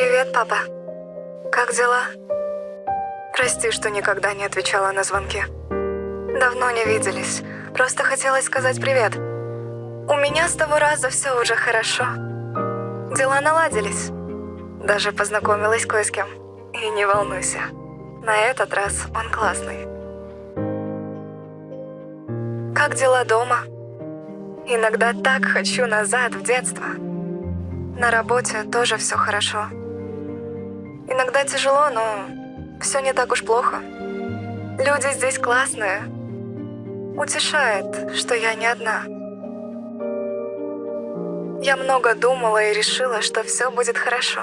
Привет, папа. Как дела? Прости, что никогда не отвечала на звонки. Давно не виделись. Просто хотелось сказать привет. У меня с того раза все уже хорошо. Дела наладились. Даже познакомилась кое с кем. И не волнуйся. На этот раз он классный. Как дела дома? Иногда так хочу назад, в детство. На работе тоже все хорошо. Иногда тяжело, но все не так уж плохо. Люди здесь классные. Утешает, что я не одна. Я много думала и решила, что все будет хорошо.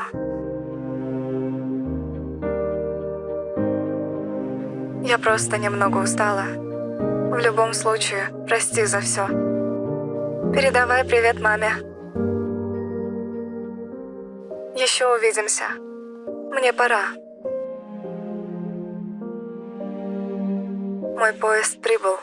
Я просто немного устала. В любом случае, прости за все. Передавай привет маме. Еще увидимся. Мне пора. Мой поезд прибыл.